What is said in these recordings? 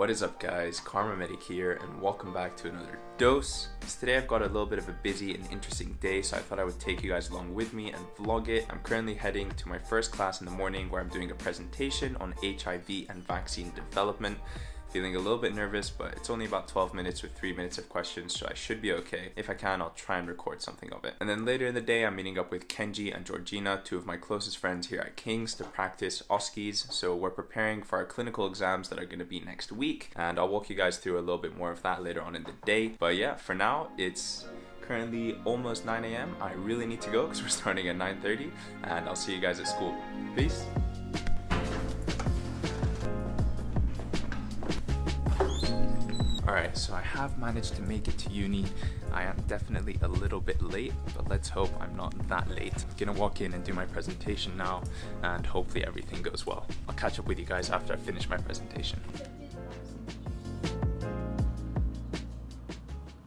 What is up guys, Karma Medic here and welcome back to another dose. Today I've got a little bit of a busy and interesting day so I thought I would take you guys along with me and vlog it. I'm currently heading to my first class in the morning where I'm doing a presentation on HIV and vaccine development Feeling a little bit nervous, but it's only about 12 minutes with 3 minutes of questions, so I should be okay. If I can, I'll try and record something of it. And then later in the day, I'm meeting up with Kenji and Georgina, two of my closest friends here at King's, to practice OSCEs. So we're preparing for our clinical exams that are going to be next week, and I'll walk you guys through a little bit more of that later on in the day. But yeah, for now, it's currently almost 9 a.m. I really need to go because we're starting at 9.30, and I'll see you guys at school. Peace! Alright, so I have managed to make it to uni. I am definitely a little bit late, but let's hope I'm not that late. I'm gonna walk in and do my presentation now, and hopefully everything goes well. I'll catch up with you guys after I finish my presentation.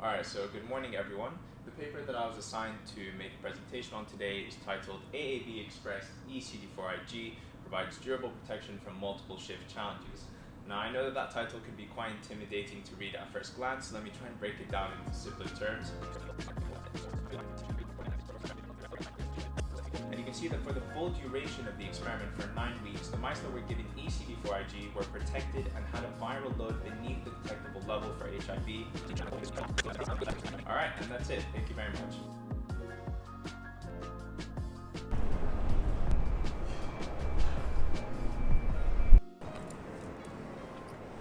Alright, so good morning everyone. The paper that I was assigned to make a presentation on today is titled AAB Express ECD4IG provides durable protection from multiple shift challenges. Now I know that that title can be quite intimidating to read at first glance, so let me try and break it down into simpler terms. And you can see that for the full duration of the experiment for 9 weeks, the mice that were given ECD4IG were protected and had a viral load beneath the detectable level for HIV. Alright, and that's it. Thank you very much.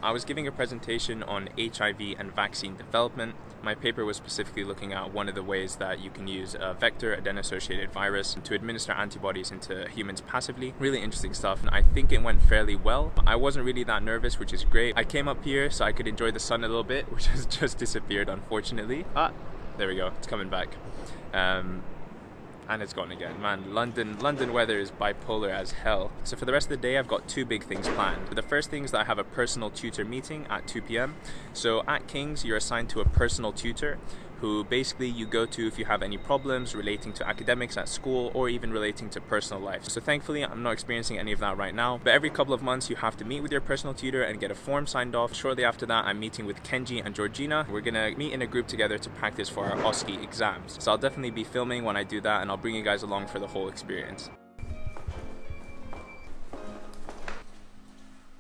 I was giving a presentation on HIV and vaccine development. My paper was specifically looking at one of the ways that you can use a vector adeno-associated virus to administer antibodies into humans passively. Really interesting stuff and I think it went fairly well. I wasn't really that nervous which is great. I came up here so I could enjoy the sun a little bit which has just disappeared unfortunately. Ah, there we go, it's coming back. Um, and it's gone again. Man, London London weather is bipolar as hell. So for the rest of the day, I've got two big things planned. The first thing is that I have a personal tutor meeting at 2 p.m. So at King's, you're assigned to a personal tutor who basically you go to if you have any problems relating to academics at school or even relating to personal life. So thankfully I'm not experiencing any of that right now, but every couple of months you have to meet with your personal tutor and get a form signed off. Shortly after that I'm meeting with Kenji and Georgina. We're gonna meet in a group together to practice for our OSCE exams. So I'll definitely be filming when I do that and I'll bring you guys along for the whole experience.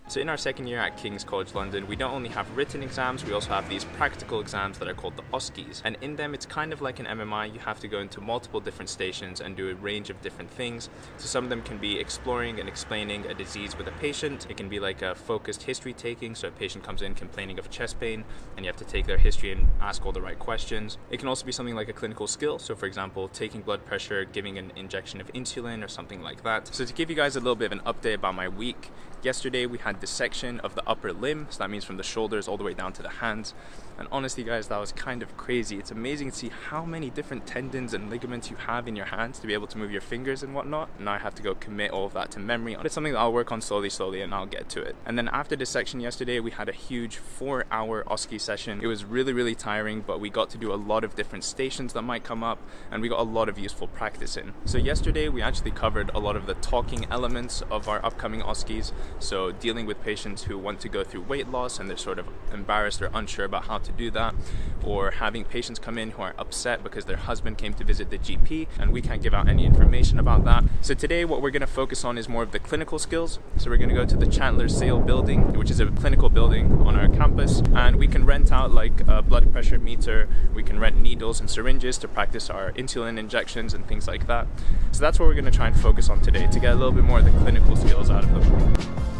So in our second year at King's College London, we don't only have written exams, we also have these practical exams that are called the OSCEs. And in them, it's kind of like an MMI. You have to go into multiple different stations and do a range of different things. So some of them can be exploring and explaining a disease with a patient. It can be like a focused history taking. So a patient comes in complaining of chest pain and you have to take their history and ask all the right questions. It can also be something like a clinical skill. So for example, taking blood pressure, giving an injection of insulin or something like that. So to give you guys a little bit of an update about my week, yesterday we had dissection of the upper limb, so that means from the shoulders all the way down to the hands. And honestly guys, that was kind of crazy. It's amazing to see how many different tendons and ligaments you have in your hands to be able to move your fingers and whatnot. Now I have to go commit all of that to memory. But it's something that I'll work on slowly, slowly, and I'll get to it. And then after dissection yesterday, we had a huge four hour OSCE session. It was really, really tiring, but we got to do a lot of different stations that might come up, and we got a lot of useful practice in. So yesterday, we actually covered a lot of the talking elements of our upcoming OSCEs. So dealing with patients who want to go through weight loss and they're sort of embarrassed or unsure about how to do that, or having patients come in who are upset because their husband came to visit the GP and we can't give out any information about that. So today what we're going to focus on is more of the clinical skills. So we're going to go to the Chandler Sale building, which is a clinical building on our campus, and we can rent out like a blood pressure meter, we can rent needles and syringes to practice our insulin injections and things like that. So that's what we're going to try and focus on today to get a little bit more of the clinical skills out of them.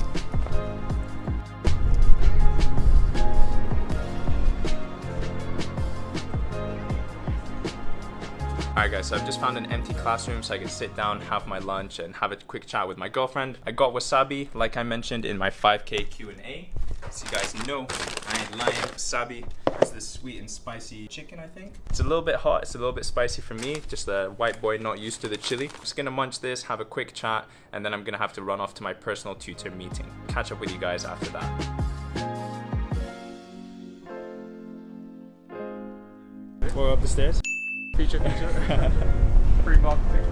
Alright guys, so I've just found an empty classroom so I can sit down, have my lunch, and have a quick chat with my girlfriend. I got wasabi, like I mentioned in my 5k Q&A. So you guys know, I ain't lying, wasabi is this sweet and spicy chicken, I think. It's a little bit hot, it's a little bit spicy for me, just a white boy not used to the chili. Just gonna munch this, have a quick chat, and then I'm gonna have to run off to my personal tutor meeting. Catch up with you guys after that. We're up the stairs. Feature, feature. Free marketing.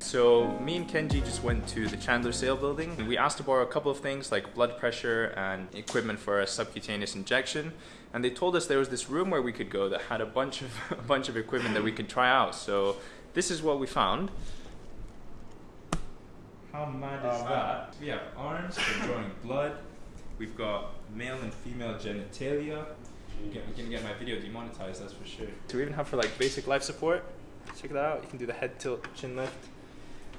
So me and Kenji just went to the Chandler Sale building and we asked to borrow a couple of things like blood pressure and equipment for a subcutaneous injection. And they told us there was this room where we could go that had a bunch of a bunch of equipment that we could try out. So this is what we found. How mad is that? We have arms for drawing blood. We've got male and female genitalia. We're gonna get my video demonetized, that's for sure. So we even have for like basic life support. Check that out. You can do the head tilt, chin lift.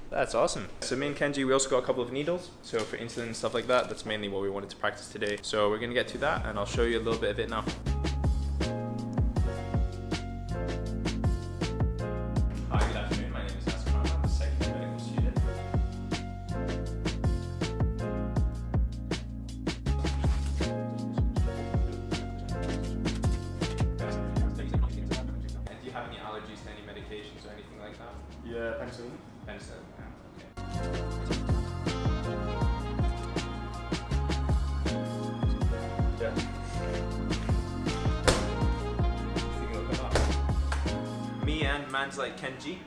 That's awesome. So me and Kenji, we also got a couple of needles. So for insulin and stuff like that, that's mainly what we wanted to practice today. So we're gonna get to that and I'll show you a little bit of it now. That? Yeah, penicillin. Penicillin. Yeah, okay. Yeah. Think it'll come up. Me and man's like Kenji,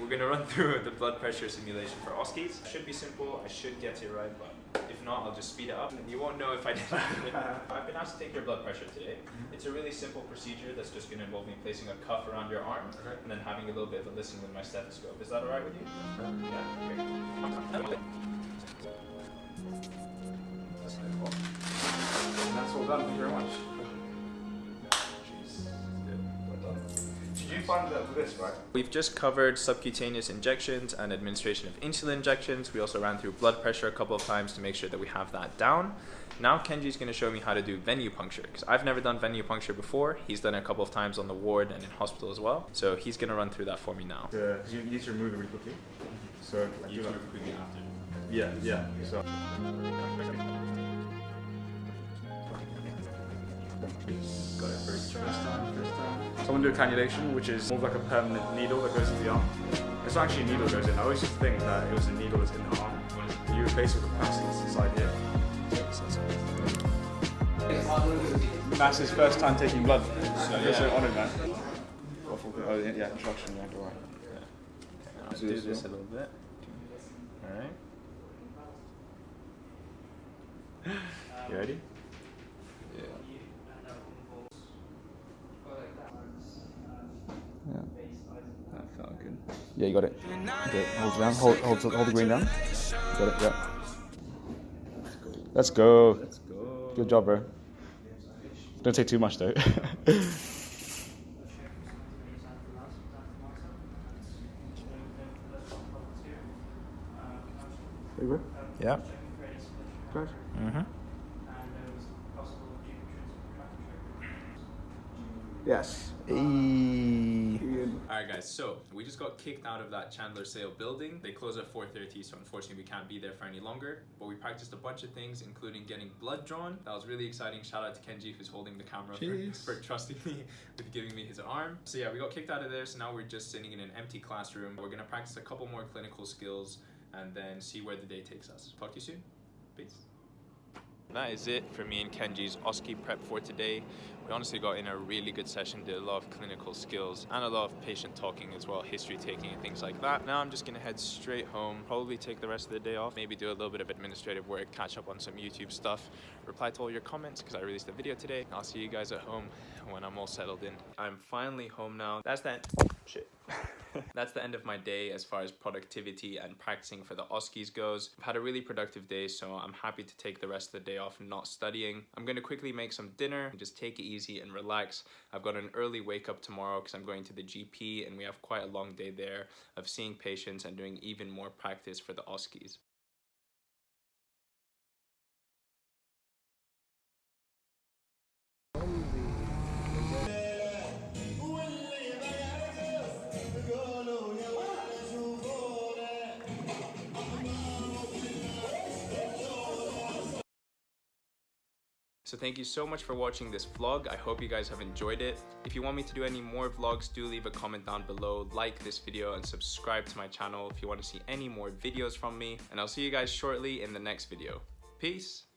we're gonna run through the blood pressure simulation for Oskies. Should be simple. I should get it right, but not, I'll just speed it up. And you won't know if I did I've been asked to take your blood pressure today. Mm-hmm. It's a really simple procedure that's just gonna involve me placing a cuff around your arm Okay. and then having a little bit of a listen with my stethoscope. Is that alright with you? Yeah, great. And that's all done. Thank you very much. Did you find that for this, right? We've just covered subcutaneous injections and administration of insulin injections. We also ran through blood pressure a couple of times to make sure that we have that down. Now Kenji's going to show me how to do venipuncture because I've never done venipuncture before. He's done it a couple of times on the ward and in hospital as well. So he's going to run through that for me now. Yeah, 'cause you need to remove it really quickly. So, like, do that. quickly after. Yeah, yeah. So. Got it first. First time, first time. So I'm gonna do a cannulation, which is more like a permanent needle that goes into the arm. It's not actually a needle that goes in. I always used to think that it was a needle that's in the arm. You replace it with a plastic that's inside here. That's his first time taking blood. So yeah. so honoured, man. Oh, yeah, instruction, yeah, go on. I'll do this a little bit. Alright. You ready? Yeah. That felt good. Yeah, you got it. Okay, hold it down. Hold, hold, hold the green down. Got it, yeah. Let's go. Let's go. Good job, bro. Don't take too much, though. Yeah. Good. Mm-hmm. Yes. So we just got kicked out of that Chandler Sale building. They close at 4.30, so unfortunately we can't be there for any longer. But we practiced a bunch of things, including getting blood drawn. That was really exciting. Shout out to Kenji who's holding the camera for, for trusting me with giving me his arm. So yeah, we got kicked out of there, so now we're just sitting in an empty classroom. We're gonna practice a couple more clinical skills and then see where the day takes us. Talk to you soon. Peace. That is it for me and Kenji's OSCE prep for today. We honestly got in a really good session, did a lot of clinical skills and a lot of patient talking as well, history taking and things like that. Now I'm just gonna head straight home, probably take the rest of the day off, maybe do a little bit of administrative work, catch up on some YouTube stuff, reply to all your comments because I released a video today. I'll see you guys at home when I'm all settled in. I'm finally home now. That's that. Shit. That's the end of my day as far as productivity and practicing for the OSCEs goes. I've had a really productive day, so I'm happy to take the rest of the day off not studying. I'm gonna quickly make some dinner and just take it easy and relax. I've got an early wake up tomorrow because I'm going to the GP and we have quite a long day there of seeing patients and doing even more practice for the OSCEs. So thank you so much for watching this vlog. I hope you guys have enjoyed it. If you want me to do any more vlogs, do leave a comment down below, like this video and subscribe to my channel if you want to see any more videos from me. And I'll see you guys shortly in the next video. Peace!